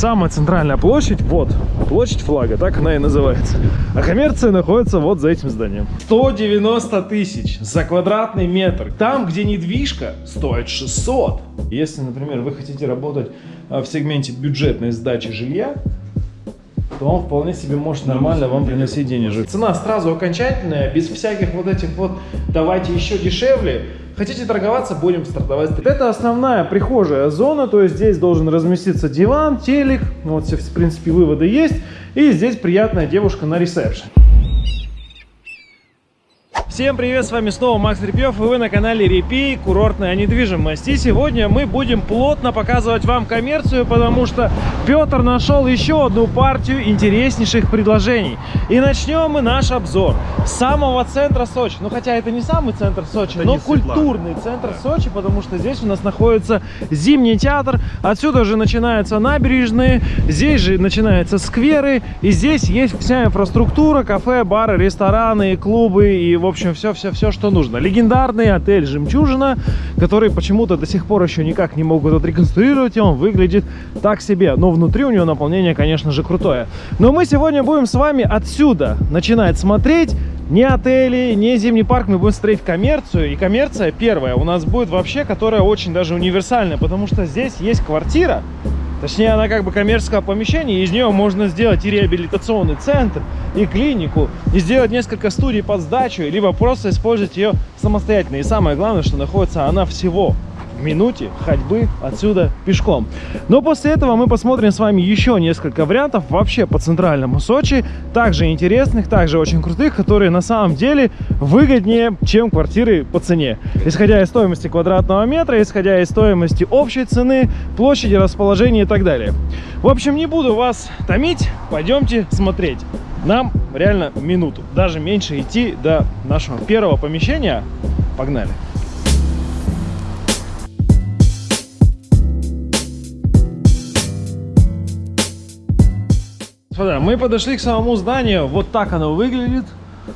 самая центральная площадь, вот, площадь флага, так она и называется. А коммерция находится вот за этим зданием. 190 тысяч за квадратный метр. Там, где недвижка, стоит 600. Если, например, вы хотите работать а, в сегменте бюджетной сдачи жилья, то он вполне себе может нормально вам приносить денежек. Цена сразу окончательная, без всяких вот этих вот «давайте еще дешевле». Хотите торговаться, будем стартовать. Это основная прихожая зона, то есть здесь должен разместиться диван, телек, вот все, в принципе, выводы есть. И здесь приятная девушка на ресепшн. Всем привет, с вами снова Макс Репьев, и вы на канале Репей, курортная недвижимость. И сегодня мы будем плотно показывать вам коммерцию, потому что Петр нашел еще одну партию интереснейших предложений. И начнем мы наш обзор с самого центра Сочи. Ну, хотя это не самый центр Сочи, это но культурный центр да. Сочи, потому что здесь у нас находится Зимний театр, отсюда же начинаются набережные, здесь же начинаются скверы, и здесь есть вся инфраструктура, кафе, бары, рестораны, клубы и, в общем, все-все-все, что нужно. Легендарный отель «Жемчужина», который почему-то до сих пор еще никак не могут отреконструировать, и он выглядит так себе. Но внутри у него наполнение, конечно же, крутое. Но мы сегодня будем с вами отсюда начинать смотреть не отели, не зимний парк, мы будем смотреть коммерцию. И коммерция первая у нас будет вообще, которая очень даже универсальная, потому что здесь есть квартира, Точнее, она как бы коммерческое помещение, из нее можно сделать и реабилитационный центр, и клинику, и сделать несколько студий под сдачу, либо просто использовать ее самостоятельно. И самое главное, что находится она всего минуте ходьбы отсюда пешком. Но после этого мы посмотрим с вами еще несколько вариантов вообще по центральному Сочи, также интересных, также очень крутых, которые на самом деле выгоднее, чем квартиры по цене. Исходя из стоимости квадратного метра, исходя из стоимости общей цены, площади, расположения и так далее. В общем, не буду вас томить, пойдемте смотреть. Нам реально минуту, даже меньше идти до нашего первого помещения. Погнали! Господа, мы подошли к самому зданию. Вот так оно выглядит.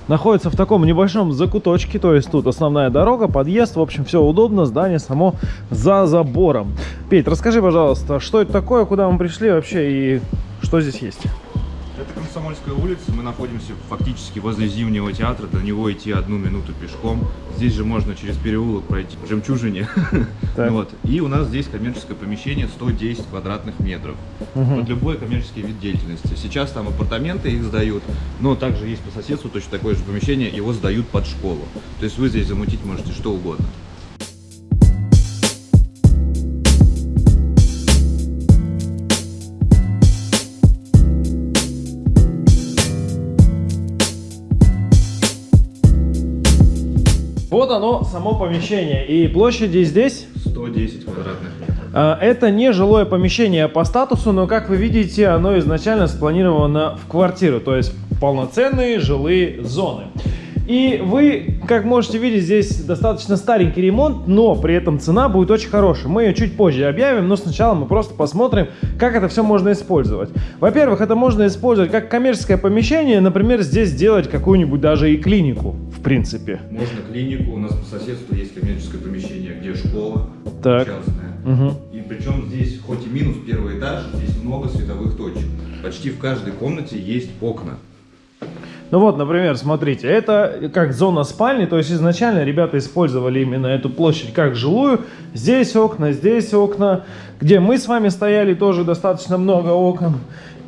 Находится в таком небольшом закуточке, то есть тут основная дорога, подъезд, в общем, все удобно, здание само за забором. Петь, расскажи, пожалуйста, что это такое, куда мы пришли вообще и что здесь есть? Комсомольская улица, мы находимся фактически возле Зимнего театра, до него идти одну минуту пешком. Здесь же можно через переулок пройти в Жемчужине. вот. И у нас здесь коммерческое помещение 110 квадратных метров. Угу. Под любой коммерческий вид деятельности. Сейчас там апартаменты их сдают, но также есть по соседству точно такое же помещение, его сдают под школу. То есть вы здесь замутить можете что угодно. Оно, само помещение. И площади здесь? 110 квадратных метров. А, это не жилое помещение по статусу, но, как вы видите, оно изначально спланировано в квартиру, то есть полноценные жилые зоны. И вы, как можете видеть, здесь достаточно старенький ремонт, но при этом цена будет очень хорошая. Мы ее чуть позже объявим, но сначала мы просто посмотрим, как это все можно использовать. Во-первых, это можно использовать как коммерческое помещение, например, здесь сделать какую-нибудь даже и клинику, в принципе. Можно клинику, у нас по соседству есть коммерческое помещение, где школа так. частная. Угу. И причем здесь, хоть и минус первый этаж, здесь много световых точек. Почти в каждой комнате есть окна. Ну вот, например, смотрите, это как зона спальни, то есть изначально ребята использовали именно эту площадь как жилую. Здесь окна, здесь окна, где мы с вами стояли, тоже достаточно много окон.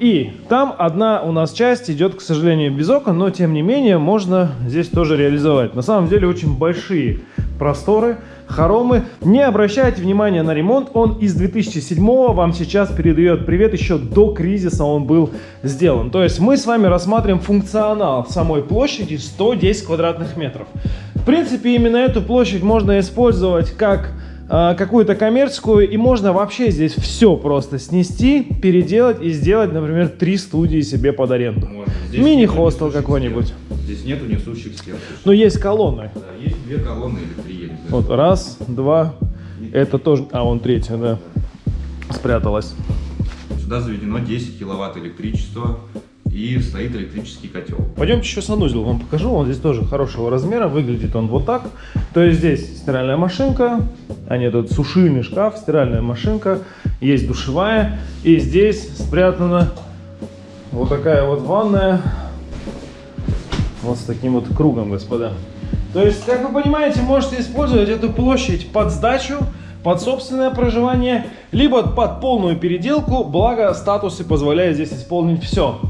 И там одна у нас часть идет, к сожалению, без окон, но тем не менее можно здесь тоже реализовать. На самом деле очень большие просторы, хоромы. Не обращайте внимания на ремонт, он из 2007 вам сейчас передает привет, еще до кризиса он был сделан. То есть мы с вами рассматриваем функционал самой площади 110 квадратных метров. В принципе, именно эту площадь можно использовать как какую-то коммерческую, и можно вообще здесь все просто снести, переделать и сделать, например, три студии себе под аренду. Мини-хостел какой-нибудь. Здесь нету несущих стен. Но есть колонны. Да, есть две колонны или три, я не знаю. Вот, раз, два, это тоже, а, вон третья, да, спряталась. Сюда заведено 10 киловатт электричества, и стоит электрический котел. Пойдемте еще санузел вам покажу. Он здесь тоже хорошего размера. Выглядит он вот так. То есть здесь стиральная машинка, а нет, тут сушильный шкаф, стиральная машинка. есть душевая, и здесь спрятана вот такая вот ванная, вот с таким вот кругом, господа. То есть, как вы понимаете, можете использовать эту площадь под сдачу, под собственное проживание, либо под полную переделку, благо статусы позволяют здесь исполнить все.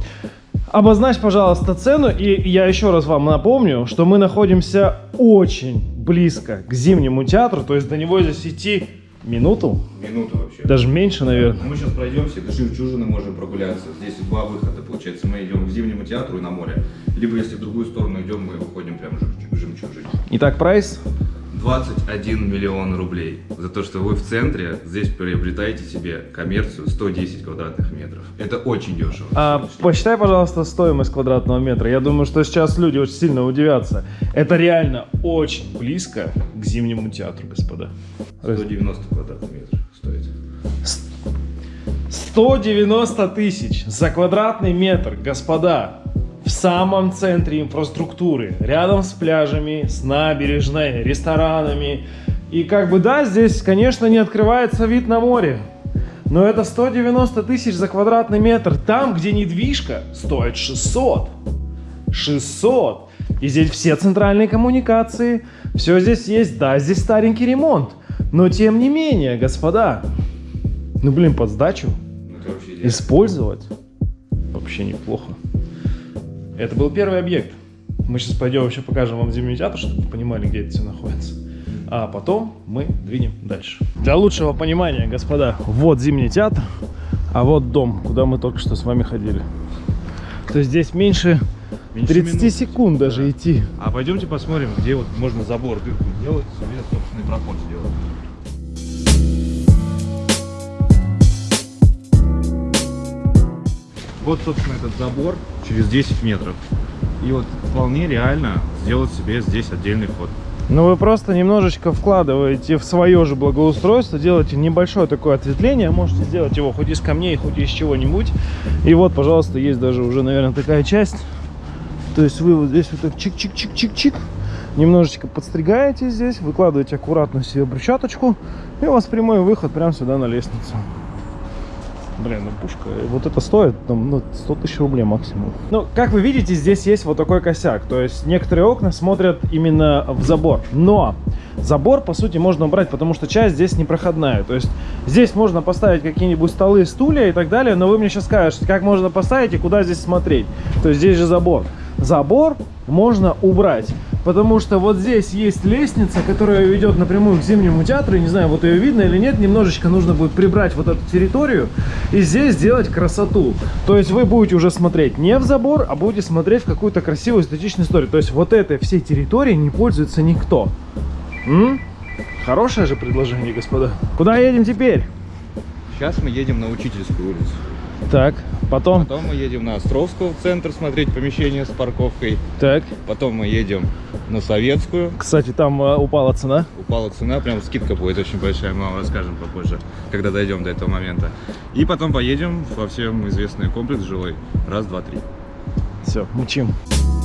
Обозначь, пожалуйста, цену, и я еще раз вам напомню, что мы находимся очень близко к Зимнему театру, то есть до него здесь идти минуту, Минуту вообще. даже меньше, наверное. Мы сейчас пройдемся, до Жемчужины можем прогуляться. Здесь два выхода, получается. Мы идем к Зимнему театру и на море. Либо, если в другую сторону идем, мы выходим прямо к Жемчужине. Итак, прайс 21 миллион рублей за то, что вы в центре здесь приобретаете себе коммерцию 110 квадратных метров. Это очень дешево. А, посчитай, пожалуйста, стоимость квадратного метра. Я думаю, что сейчас люди очень сильно удивятся. Это реально очень близко к Зимнему театру, господа. 190 квадратных метров стоит. 190 тысяч за квадратный метр, господа, в самом центре инфраструктуры, рядом с пляжами, с набережной, ресторанами. И как бы да, здесь, конечно, не открывается вид на море, но это 190 тысяч за квадратный метр, там, где недвижка стоит 600. 600. И здесь все центральные коммуникации, все здесь есть, да, здесь старенький ремонт. Но тем не менее, господа, ну блин, под сдачу Ну, использовать вообще неплохо. Это был первый объект. Мы сейчас пойдем еще покажем вам Зимний театр, чтобы вы понимали, где это все находится. А потом мы двинем дальше. Для лучшего понимания, господа, вот Зимний театр, а вот дом, куда мы только что с вами ходили. То есть здесь меньше, Меньше 30 минуты. секунд даже Да. идти. А пойдемте посмотрим, где вот можно забор дырку делать, себе собственный проход сделать. Вот, собственно, этот забор через 10 метров. И вот вполне реально сделать себе здесь отдельный вход. Но вы просто немножечко вкладываете в свое же благоустройство, делаете небольшое такое ответвление, можете сделать его хоть из камней, хоть из чего-нибудь. И вот, пожалуйста, есть даже уже, наверное, такая часть. То есть вы вот здесь вот так чик-чик-чик-чик-чик, немножечко подстригаете здесь, выкладываете аккуратно себе брусчаточку, и у вас прямой выход прямо сюда на лестницу. Блин, ну пушка, вот это стоит там, ну, 100 тысяч рублей максимум. Ну, как вы видите, здесь есть вот такой косяк. То есть некоторые окна смотрят именно в забор. Но забор, по сути, можно убрать, потому что часть здесь непроходная. То есть здесь можно поставить какие-нибудь столы, стулья и так далее, но вы мне сейчас скажете, как можно поставить и куда здесь смотреть. То есть здесь же забор. Забор можно убрать. Потому что вот здесь есть лестница, которая ведет напрямую к Зимнему театру. Не знаю, вот ее видно или нет. Немножечко нужно будет прибрать вот эту территорию и здесь сделать красоту. То есть вы будете уже смотреть не в забор, а будете смотреть в какую-то красивую эстетичную историю. То есть вот этой всей территорией не пользуется никто. М? Хорошее же предложение, господа. Куда едем теперь? Сейчас мы едем на Учительскую улицу. Так, потом. Потом мы едем на Островскую в центр смотреть помещение с парковкой. Так. Потом мы едем на Советскую. Кстати, там э, упала цена. Упала цена, прям скидка будет очень большая, мы вам расскажем попозже, когда дойдем до этого момента. И потом поедем во всем известный комплекс жилой. Раз, два, три. Все, мучим. Господа,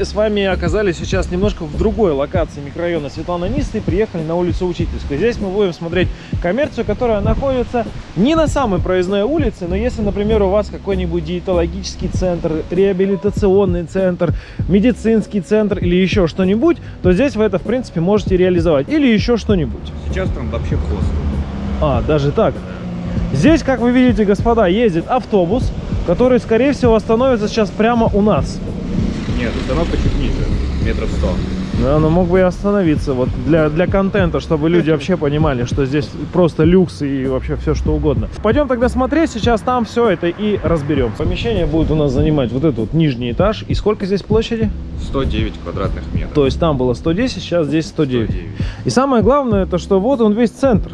мы с вами оказались сейчас немножко в другой локации микрорайона Светлана Нисты, приехали на улицу Учительскую. Здесь мы будем смотреть коммерцию, которая находится не на самой проездной улице, но если, например, у вас какой-нибудь диетологический центр, реабилитационный центр, медицинский центр или еще что-нибудь, то здесь вы это, в принципе, можете реализовать. Или еще что-нибудь. Сейчас там вообще хостел. А, даже так. Здесь, как вы видите, господа, ездит автобус, который, скорее всего, остановится сейчас прямо у нас. Нет, установка чуть ниже, метров сто. Да, но мог бы и остановиться вот для, для контента, чтобы люди вообще понимали, что здесь просто люкс и вообще все что угодно. Пойдем тогда смотреть, сейчас там все это и разберем. Помещение будет у нас занимать вот этот вот нижний этаж. И сколько здесь площади? 109 квадратных метров. То есть там было 110, сейчас здесь 109. 109. И самое главное, это что вот он весь центр.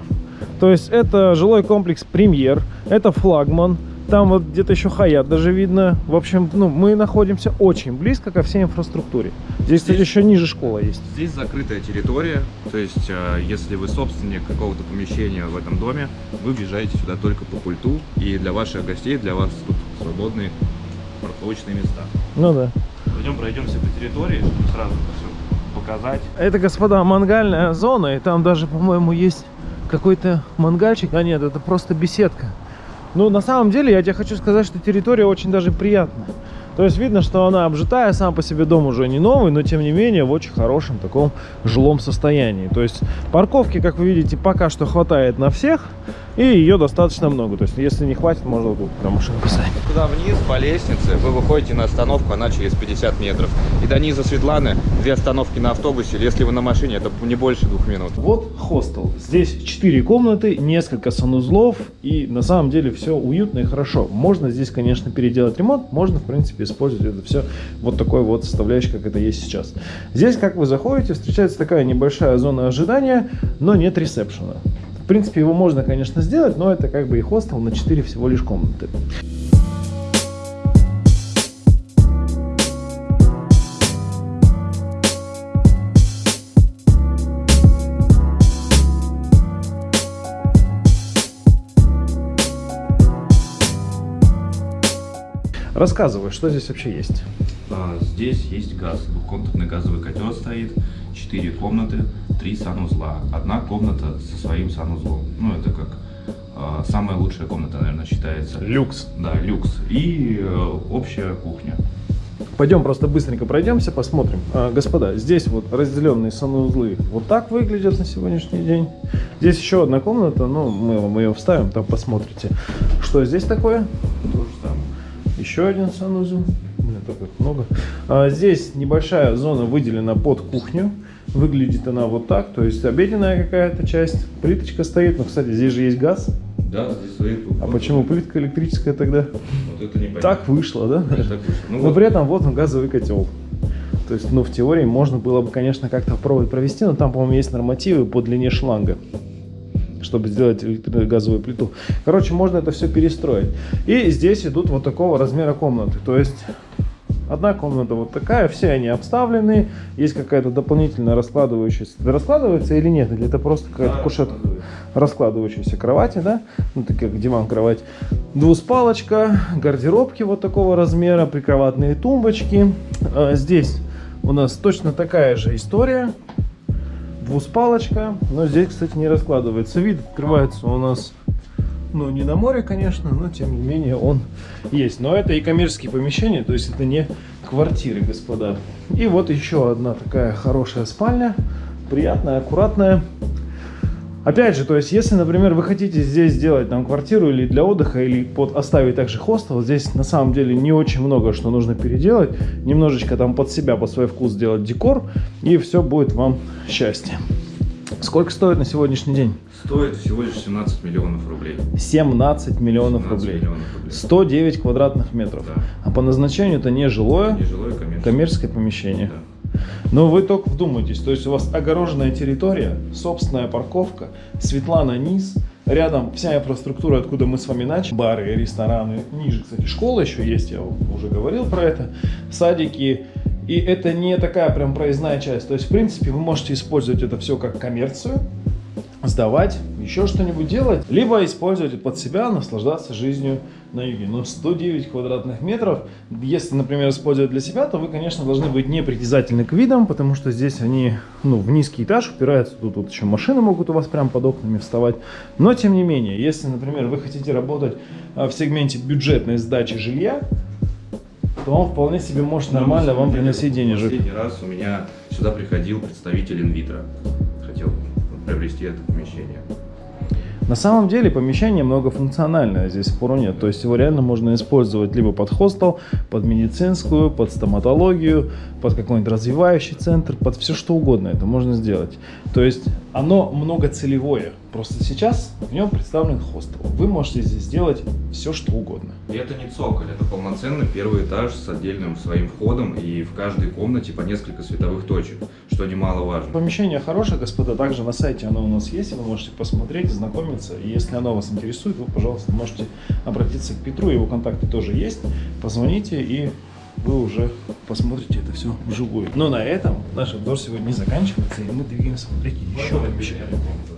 То есть это жилой комплекс «Премьер», это флагман, там вот где-то еще Хаят даже видно. В общем, ну, мы находимся очень близко ко всей инфраструктуре. Здесь, кстати, Здесь- еще ниже школа есть. Здесь закрытая территория, то есть э, если вы собственник какого-то помещения в этом доме, вы въезжаете сюда только по пульту, и для ваших гостей, для вас тут свободные парковочные места. Ну да. Пойдем пройдемся по территории, чтобы сразу все показать. Это, господа, мангальная зона, и там даже, по-моему, есть какой-то мангальчик. А нет, это просто беседка. Ну, на самом деле, я тебе хочу сказать, что территория очень даже приятная. То есть видно, что она обжитая, сам по себе дом уже не новый, но тем не менее в очень хорошем таком жилом состоянии. То есть парковки, как вы видите, пока что хватает на всех, и ее достаточно много. То есть если не хватит, можно тут прям машину поставить. Туда вниз по лестнице вы выходите на остановку, она через 50 метров. И до низа Светланы две остановки на автобусе, если вы на машине, это не больше двух минут. Вот хостел. Здесь 4 комнаты, несколько санузлов, и на самом деле все уютно и хорошо. Можно здесь, конечно, переделать ремонт, можно, в принципе, использовать это все вот такой вот составляющей, как это есть сейчас. Здесь, как вы заходите, встречается такая небольшая зона ожидания, но нет ресепшена. В принципе, его можно, конечно, сделать, но это как бы и хостел на 4 всего лишь комнаты. Рассказывай, что здесь вообще есть. А, Здесь есть газ, двухкомнатный газовый котел стоит, четыре комнаты, три санузла. Одна комната со своим санузлом. Ну, это как а, самая лучшая комната, наверное, считается. Люкс. Да, люкс. И э, общая кухня. Пойдем просто быстренько пройдемся, посмотрим. А, господа, здесь вот разделенные санузлы вот так выглядят на сегодняшний день. Здесь еще одна комната, ну, мы вам ее вставим, там посмотрите. Что здесь такое? Еще один санузел. Блин, так их много. А, здесь небольшая зона выделена под кухню. Выглядит она вот так, то есть обеденная какая-то часть. Плиточка стоит, но, кстати, здесь же есть газ. Да, здесь стоит. А почему плитка электрическая тогда? Вот это не Так вышло, да? Так вышло. Ну, Но вот. при этом вот он газовый котел. То есть, ну, в теории можно было бы, конечно, как-то попробовать провести, но там, по-моему, есть нормативы по длине шланга, чтобы сделать электро- газовую плиту. Короче, можно это все перестроить. И здесь идут вот такого размера комнаты. То есть, одна комната вот такая, все они обставлены, есть какая-то дополнительная раскладывающаяся. Раскладывается или нет? Или это просто какая-то Да, кушетка? раскладывающиеся кровати, да, ну такие как диван, кровать, двуспалочка, гардеробки вот такого размера, прикроватные тумбочки. А, Здесь у нас точно такая же история, двуспалочка, но здесь, кстати, не раскладывается. Вид открывается у нас, ну не на море, конечно, но тем не менее он есть. Но это и коммерческие помещения, то есть это не квартиры, господа. И вот еще одна такая хорошая спальня, приятная, аккуратная. Опять же, то есть, если, например, вы хотите здесь сделать там квартиру или для отдыха, или под оставить также хостел, здесь на самом деле не очень много что нужно переделать. Немножечко там под себя, под свой вкус сделать декор, и все будет вам счастье. Сколько стоит на сегодняшний день? Стоит всего лишь 17 миллионов рублей. 17 миллионов 17 рублей. миллионов рублей. 109 квадратных метров. Да. А по назначению это не жилое, Нежилое коммерческое. коммерческое помещение. Да. Но вы только вдумайтесь, то есть у вас огороженная территория, собственная парковка, Светлана низ, рядом вся инфраструктура, откуда мы с вами начали, бары, рестораны, ниже, кстати, школа еще есть, я уже говорил про это, садики, и это не такая прям проездная часть, то есть в принципе вы можете использовать это все как коммерцию, сдавать, еще что-нибудь делать, либо использовать под себя, наслаждаться жизнью на юге. Но 109 квадратных метров, если, например, использовать для себя, то вы, конечно, должны быть непритязательны к видам, потому что здесь они, ну, в низкий этаж упираются, тут, тут еще машины могут у вас прям под окнами вставать. Но, тем не менее, если, например, вы хотите работать а, в сегменте бюджетной сдачи жилья, то он вполне себе может Ну, нормально самом вам приносить денежек. Последний раз у меня сюда приходил представитель инвитро. Хотел приобрести это помещение. На самом деле помещение многофункциональное, здесь спору нет. То есть его реально можно использовать либо под хостел, под медицинскую, под стоматологию, под какой-нибудь развивающий центр, под все что угодно это можно сделать. То есть оно многоцелевое. Просто сейчас в нем представлен хостел. Вы можете здесь сделать все что угодно. И это не цоколь, это полноценный первый этаж с отдельным своим входом и в каждой комнате по несколько световых точек, что немаловажно. Помещение хорошее, господа, также на сайте оно у нас есть, вы можете посмотреть, знакомиться. И если оно вас интересует, вы, пожалуйста, можете обратиться к Петру, его контакты тоже есть. Позвоните и вы уже посмотрите это все вживую. Но на этом наш обзор сегодня не заканчивается, и мы двигаемся смотреть еще помещение.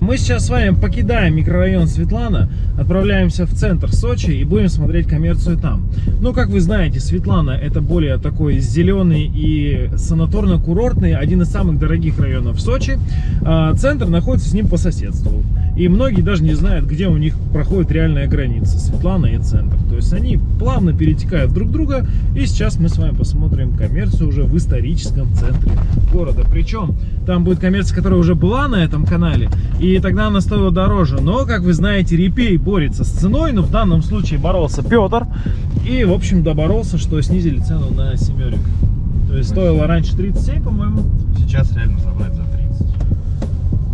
Мы сейчас с вами покидаем микрорайон Светлана, отправляемся в центр Сочи и будем смотреть коммерцию там. Ну, как вы знаете, Светлана это более такой зеленый и санаторно-курортный, один из самых дорогих районов Сочи. А центр находится с ним по соседству. И многие даже не знают, где у них проходит реальная граница, Светлана и Центр. То есть они плавно перетекают друг друга. И сейчас мы с вами посмотрим коммерцию уже в историческом центре города. Причем там будет коммерция, которая уже была на этом канале, и тогда она стоила дороже. Но, как вы знаете, Репей борется с ценой, но в данном случае боролся Петр. И, в общем, доборолся, что снизили цену на семерик. То есть стоило раньше 37, по-моему. Сейчас реально забрать за 30.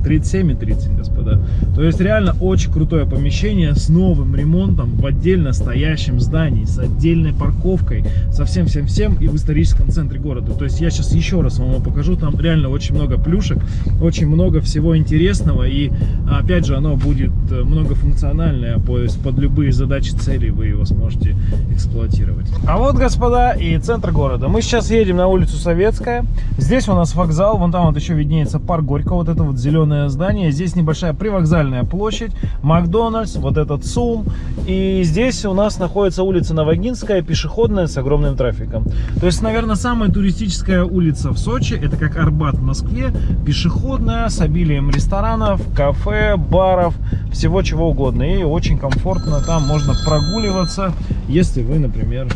37,30, господа. То есть реально очень крутое помещение с новым ремонтом в отдельно стоящем здании, с отдельной парковкой, со всем-всем-всем и в историческом центре города. То есть я сейчас еще раз вам его покажу, там реально очень много плюшек, очень много всего интересного и опять же оно будет э, многофункциональное, есть под любые задачи, цели вы его сможете эксплуатировать. А вот, господа, и центр города. Мы сейчас едем на улицу Советская. Здесь у нас вокзал, вон там вот еще виднеется парк Горького, вот это вот зеленое здание. Здесь небольшая привокзальная площадь, Макдональдс, вот этот СУМ. И здесь у нас находится улица Новогинская, пешеходная, с огромным трафиком. То есть, наверное, самая туристическая улица в Сочи, это как Арбат в Москве, пешеходная, с обилием ресторанов, кафе, баров, всего чего угодно. И очень комфортно там можно прогуливаться, если вы, например,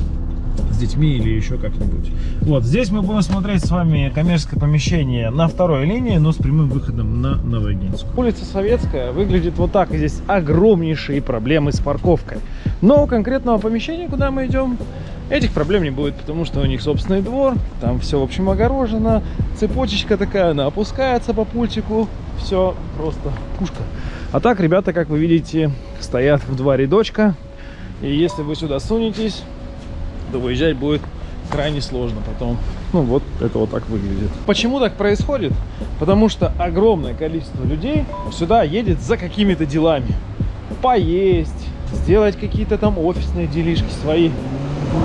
с детьми или еще как-нибудь. Вот, здесь мы будем смотреть с вами коммерческое помещение на второй линии, но с прямым выходом на Новогинскую. Улица Советская выглядит вот так. Здесь огромнейшие проблемы с парковкой. Но у конкретного помещения, куда мы идем, Этих проблем не будет, потому что у них собственный двор, там все, в общем, огорожено, цепочечка такая, она опускается по пультику, все просто пушка. А так, ребята, как вы видите, стоят в два рядочка, и если вы сюда сунетесь, то выезжать будет крайне сложно потом. Ну вот это вот так выглядит. Почему так происходит? Потому что огромное количество людей сюда едет за какими-то делами. Поесть, сделать какие-то там офисные делишки свои,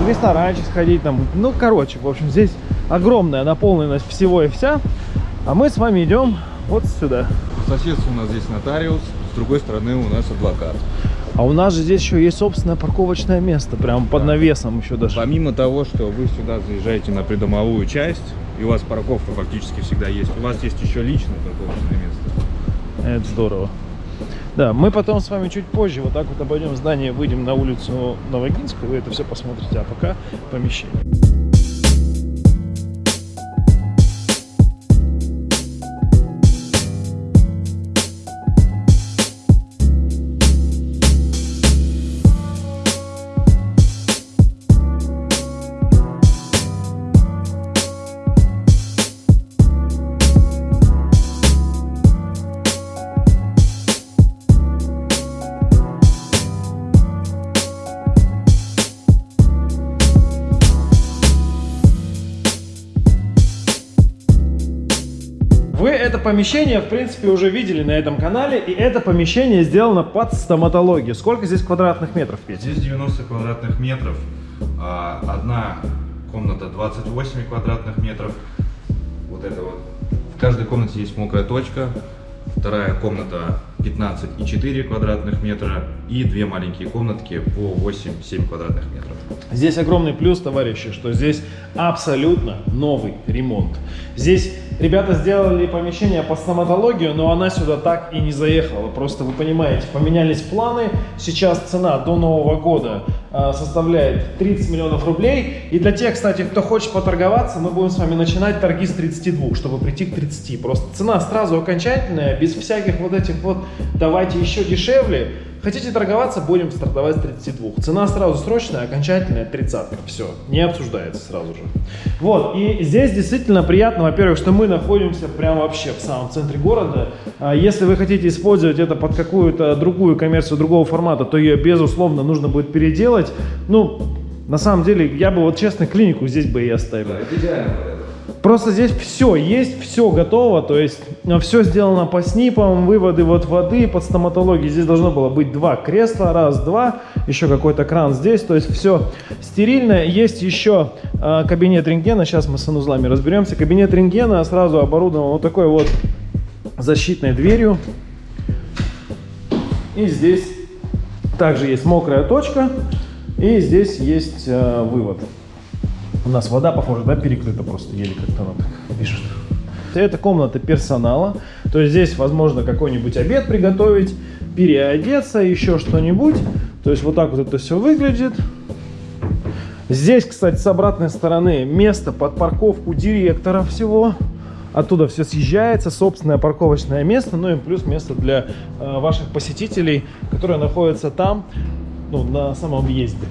в ресторанчик сходить там. Ну, короче, в общем, здесь огромная наполненность всего и вся. А мы с вами идем вот сюда. По соседству у нас здесь нотариус, с другой стороны у нас адвокат. А у нас же здесь еще есть собственное парковочное место, прямо под навесом еще даже. Помимо того, что вы сюда заезжаете на придомовую часть, и у вас парковка фактически всегда есть, у вас есть еще личное парковочное место. Это здорово. Да, мы потом с вами чуть позже вот так вот обойдем здание, выйдем на улицу Новогинскую, вы это все посмотрите, а пока помещение. Помещение, в принципе, уже видели на этом канале, и это помещение сделано под стоматологию. Сколько здесь квадратных метров, Петя? Здесь 90 квадратных метров. А, одна комната 28 квадратных метров. Вот это вот. В каждой комнате есть мокрая точка. Вторая комната 15,4 квадратных метра и две маленькие комнатки по 8-7 квадратных метров. Здесь огромный плюс, товарищи, что здесь абсолютно новый ремонт. Здесь ребята сделали помещение по стоматологию, но она сюда так и не заехала. Просто вы понимаете, поменялись планы. Сейчас цена до Нового года составляет 30 миллионов рублей. И для тех, кстати, кто хочет поторговаться, мы будем с вами начинать торги с 32, чтобы прийти к 30. Просто цена сразу окончательная, без всяких вот этих вот «давайте еще дешевле». Хотите торговаться, будем стартовать с 32. Цена сразу срочная, окончательная 30. Все, не обсуждается сразу же. Вот, и здесь действительно приятно, во-первых, что мы находимся прямо вообще в самом центре города. А если вы хотите использовать это под какую-то другую коммерцию другого формата, то ее, безусловно, нужно будет переделать. Ну, на самом деле, я бы вот честно клинику здесь бы и оставил. Да, идеально. Просто здесь все есть, все готово, то есть э, все сделано по снипам, выводы вот воды под стоматологией. Здесь должно было быть два кресла, раз, два, еще какой-то кран здесь, то есть все стерильно. Есть еще э, кабинет рентгена, сейчас мы с санузлами разберемся. Кабинет рентгена сразу оборудован вот такой вот защитной дверью. И здесь также есть мокрая точка, и здесь есть э, вывод. У нас вода, похоже, да, перекрыта просто, еле как-то она так пишет. Это комната персонала, то есть здесь возможно какой-нибудь обед приготовить, переодеться, еще что-нибудь. То есть вот так вот это все выглядит. Здесь, кстати, с обратной стороны место под парковку директора всего. Оттуда все съезжается, собственное парковочное место, ну и плюс место для э, ваших посетителей, которые находятся там, ну, на самом въезде.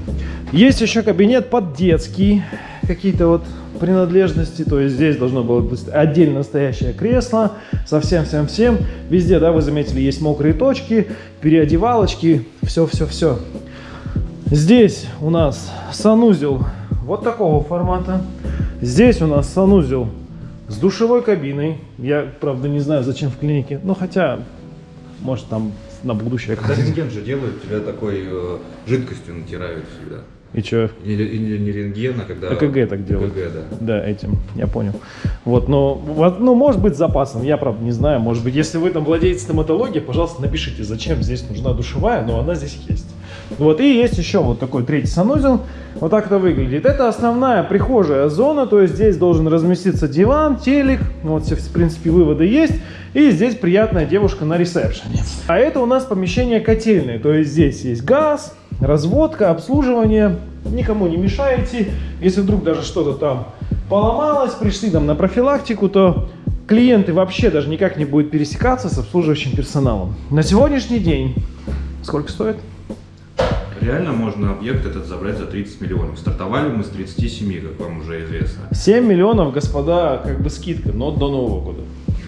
Есть еще кабинет под детский, какие-то вот принадлежности, то есть здесь должно было быть отдельно настоящее кресло, со всем-всем-всем. Везде, да, вы заметили, есть мокрые точки, переодевалочки, все-все-все. Здесь у нас санузел вот такого формата. Здесь у нас санузел с душевой кабиной. Я, правда, не знаю, зачем в клинике, но хотя, может, там на будущее. Когда рентген же делают, тебя такой э, жидкостью натирают всегда. И что? Не, не, не рентген, а когда... ЭКГ так делают. ЭКГ, да. Да, этим, я понял. Вот, но, вот, ну, может быть, с запасом, я, правда, не знаю. Может быть, если вы там владеете стоматологией, пожалуйста, напишите, зачем здесь нужна душевая, но она здесь есть. Вот, и есть еще вот такой третий санузел. Вот так это выглядит. Это основная прихожая зона, то есть здесь должен разместиться диван, телек, вот все, в принципе, выводы есть. И здесь приятная девушка на ресепшене. А это у нас помещение котельное, то есть здесь есть газ, разводка, обслуживание. Никому не мешаете. Если вдруг даже что-то там поломалось, пришли там на профилактику, то клиенты вообще даже никак не будут пересекаться с обслуживающим персоналом. На сегодняшний день сколько стоит? Реально можно объект этот забрать за 30 миллионов. Стартовали мы с 37, как вам уже известно. 7 миллионов, господа, как бы скидка, но до Нового года.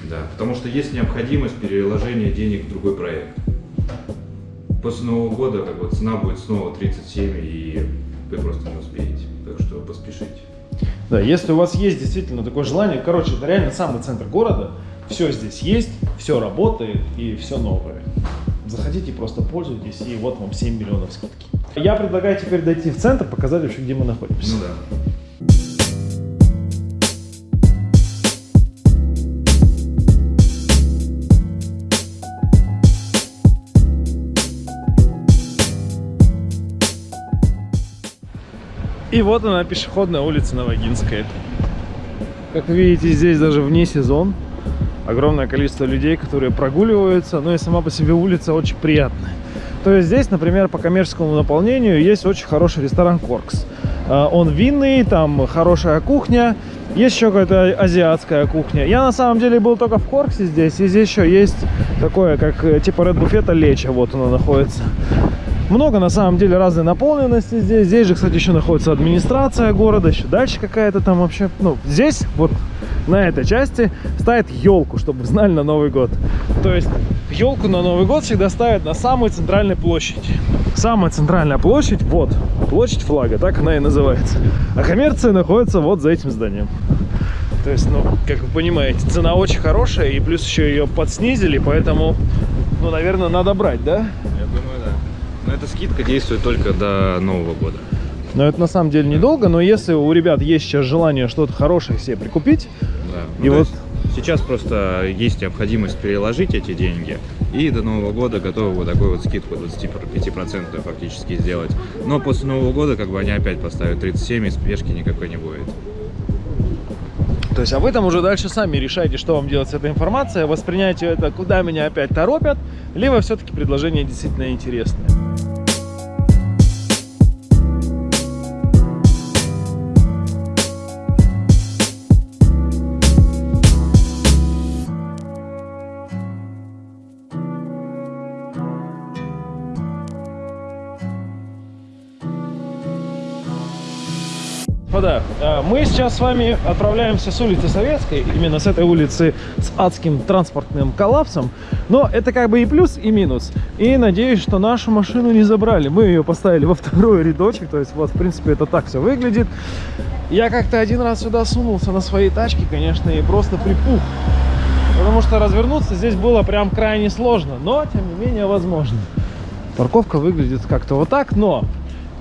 Да, потому что есть необходимость переложения денег в другой проект. После Нового года как бы, цена будет снова 37, и вы просто не успеете. Так что поспешите. Да, если у вас есть действительно такое желание, короче, это реально самый центр города, все здесь есть, все работает и все новое. Заходите, просто пользуйтесь, и вот вам 7 миллионов скидки. Я предлагаю теперь дойти в центр, показать вообще, где мы находимся. Ну да. И вот она, пешеходная улица Новогинская. Как видите, здесь даже вне сезон огромное количество людей, которые прогуливаются, ну и сама по себе улица очень приятная. То есть здесь, например, по коммерческому наполнению есть очень хороший ресторан Коркс. А, Он винный, там хорошая кухня, есть еще какая-то азиатская кухня. Я на самом деле был только в Корксе здесь, и здесь еще есть такое, как э, типа Red буфета Леча, вот оно находится. Много на самом деле разной наполненности здесь. Здесь же, кстати, еще находится администрация города, еще дальше какая-то там вообще. Ну, здесь вот на этой части ставят елку, чтобы знали на Новый год. То есть елку на Новый год всегда ставят на самой центральной площади. Самая центральная площадь, вот, площадь флага, так она и называется. А коммерция находится вот за этим зданием. То есть, ну, как вы понимаете, цена очень хорошая, и плюс еще ее подснизили, поэтому, ну, наверное, надо брать, да. Эта скидка действует только до Нового года. Но это на самом деле недолго, но если у ребят есть сейчас желание что-то хорошее себе прикупить, Да. И то вот- сейчас просто есть необходимость переложить эти деньги и до Нового года готовы вот такую вот скидку 25% фактически сделать. Но после Нового года как бы они опять поставят 37 и спешки никакой не будет. То есть, а вы там уже дальше сами решаете, что вам делать с этой информацией, восприняйте это, куда меня опять торопят, либо все-таки предложение действительно интересное. Сейчас с вами отправляемся с улицы Советской, именно с этой улицы с адским транспортным коллапсом. Но это как бы и плюс, и минус. И надеюсь, что нашу машину не забрали. Мы ее поставили во второй рядочек, то есть вот, в принципе, это так все выглядит. Я как-то один раз сюда сунулся на своей тачке, конечно, и просто припух. Потому что развернуться здесь было прям крайне сложно, но, тем не менее, возможно. Парковка выглядит как-то вот так, но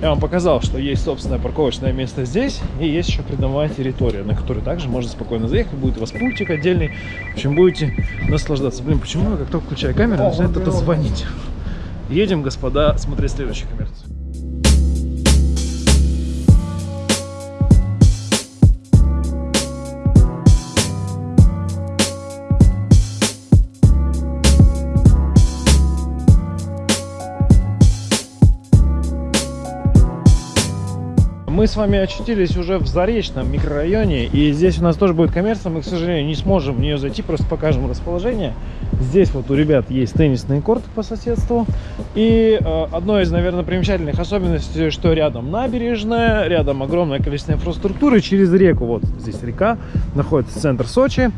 я вам показал, что есть собственное парковочное место здесь, и есть еще придомовая территория, на которой также можно спокойно заехать, будет у вас пультик отдельный, в общем, будете наслаждаться. Блин, почему я как только включаю камеру, начинает это звонить? Едем, господа, смотреть следующую коммерцию. Мы с вами очутились уже в Заречном микрорайоне, и здесь у нас тоже будет коммерция, мы, к сожалению, не сможем в нее зайти, просто покажем расположение. Здесь вот у ребят есть теннисные корты по соседству, и э, одной из, наверное, примечательных особенностей, что рядом набережная, рядом огромное количество инфраструктуры, через реку, вот здесь река, находится центр Сочи,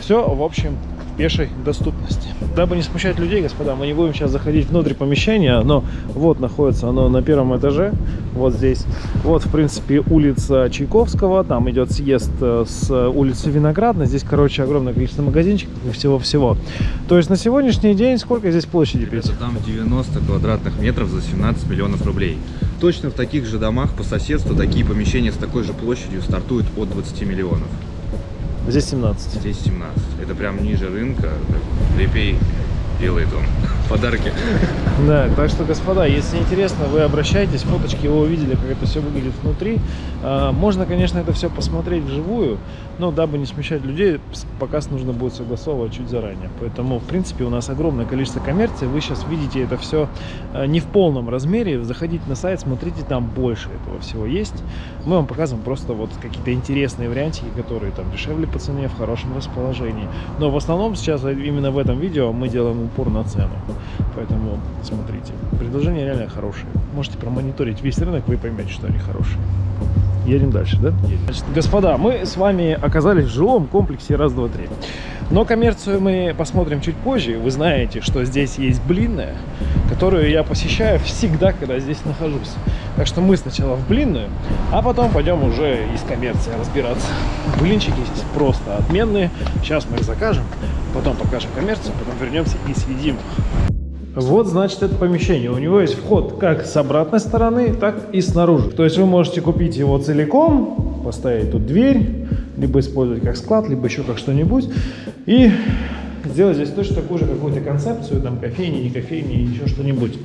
все, в общем, пешей доступности. Дабы не смущать людей, господа, мы не будем сейчас заходить внутрь помещения, но вот находится оно на первом этаже, вот здесь. Вот, в принципе, улица Чайковского, там идет съезд э, с улицы Виноградной, здесь, короче, огромное количество магазинчиков и всего-всего. То есть на сегодняшний день сколько здесь площади? Это там 90 квадратных метров за 17 миллионов рублей. Точно в таких же домах по соседству такие помещения с такой же площадью стартуют от 20 миллионов. Здесь 17. Здесь 17. Это прям ниже рынка. Репей делает он подарки. Да, так что, господа, если интересно, вы обращайтесь, фоточки вы увидели, как это все выглядит внутри. А, можно, конечно, это все посмотреть вживую, но дабы не смущать людей, показ нужно будет согласовывать чуть заранее. Поэтому, в принципе, у нас огромное количество коммерции. Вы сейчас видите это все а, не в полном размере. Заходите на сайт, смотрите, там больше этого всего есть. Мы вам показываем просто вот какие-то интересные вариантики, которые там дешевле по цене, в хорошем расположении. Но в основном сейчас именно в этом видео мы делаем упор на цену. Поэтому смотрите. Предложения реально хорошие. Можете промониторить весь рынок, вы поймете, что они хорошие. Едем дальше, да? Едем. Значит, господа, мы с вами оказались в жилом комплексе раз, два, три. Но коммерцию мы посмотрим чуть позже. Вы знаете, что здесь есть блинная, которую я посещаю всегда, когда здесь нахожусь. Так что мы сначала в блинную, а потом пойдем уже из коммерции разбираться. Блинчики здесь просто отменные. Сейчас мы их закажем, потом покажем коммерцию, потом вернемся и съедим. Вот, значит, это помещение. У него есть вход как с обратной стороны, так и снаружи. То есть вы можете купить его целиком, поставить тут дверь, либо использовать как склад, либо еще как что-нибудь. И сделать здесь точно такую же какую-то концепцию, там кофейни, не кофейни, еще что-нибудь.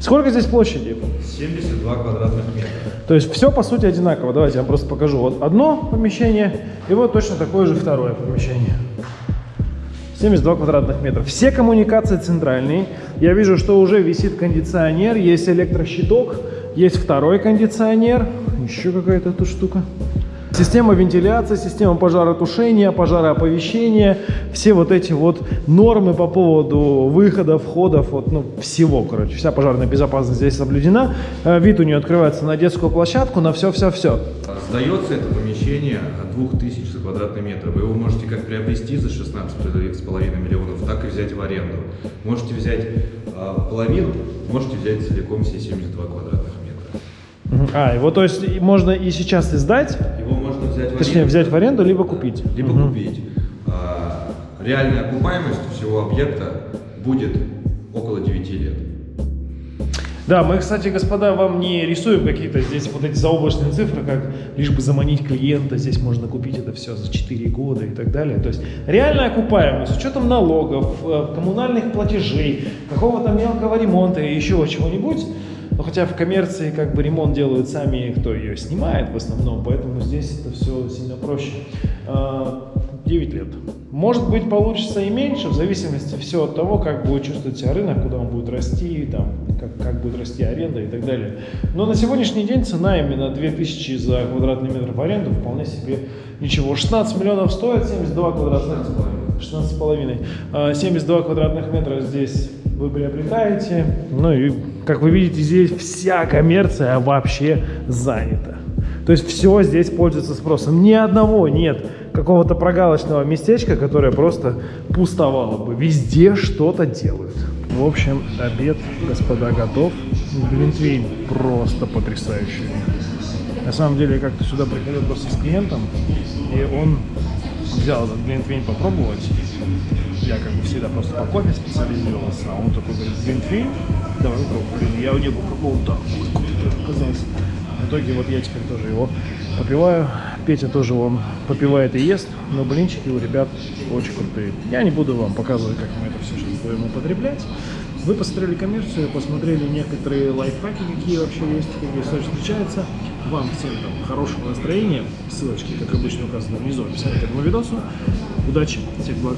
Сколько здесь площади? 72 квадратных метра. То есть все по сути одинаково. Давайте я вам просто покажу. Вот одно помещение, и вот точно такое же второе помещение. 72 квадратных метра. Все коммуникации центральные. Я вижу, что уже висит кондиционер, есть электрощиток, есть второй кондиционер. Еще какая-то тут штука. Система вентиляции, система пожаротушения, пожарооповещения, все вот эти вот нормы по поводу выходов, входов, вот, ну, всего, короче, вся пожарная безопасность здесь соблюдена. Э, вид у нее открывается на детскую площадку, на все-все-все. Сдается это помещение от 2000 за квадратный метр. Вы его можете как приобрести за 16,5 миллионов, так и взять в аренду. Можете взять а, половину, можете взять целиком все 72 квадратных метра. А, его то есть можно и сейчас и сдать? Его можно взять в Точнее, взять в аренду, либо купить. Либо угу. купить. А, реальная окупаемость всего объекта будет около 9 лет. Да, мы, кстати, господа, вам не рисуем какие-то здесь вот эти заоблачные цифры, как лишь бы заманить клиента, здесь можно купить это все за 4 года и так далее. То есть реальная окупаемость с учетом налогов, э, коммунальных платежей, какого-то мелкого ремонта и еще чего-нибудь, но хотя в коммерции как бы ремонт делают сами, кто ее снимает в основном, поэтому здесь это все сильно проще. а, 9 лет. Может быть, получится и меньше, в зависимости все от того, как будет чувствовать себя рынок, куда он будет расти, там, как, как будет расти аренда и так далее. Но на сегодняшний день цена именно 2000 за квадратный метр в аренду вполне себе ничего. 16 миллионов стоит, 72 квадратных 16 с половиной. 72 квадратных метра здесь вы приобретаете. Ну и, как вы видите, здесь вся коммерция вообще занята. То есть все здесь пользуется спросом. Ни одного нет какого-то прогалочного местечка, которое просто пустовало бы. Везде что-то делают. В общем, обед, господа, готов. Глинтвейн просто потрясающий. На самом деле, я как-то сюда приходил просто с клиентом, и он взял этот глинтвейн попробовать. Я как бы всегда просто по кофе специализировался, а он такой говорит, глинтвейн? Давай попробуем. Блин, я не был пробовал, так, оказалось. В итоге вот я теперь тоже его попиваю. Петя тоже он попивает и ест, но блинчики у ребят очень крутые. Я не буду вам показывать, как мы это все сейчас будем употреблять. Вы посмотрели коммерцию, посмотрели некоторые лайфхаки, какие вообще есть, какие все встречаются. Вам всем там хорошего настроения. Ссылочки, как обычно, указаны внизу в описании к этому видосу. Удачи, всех благ.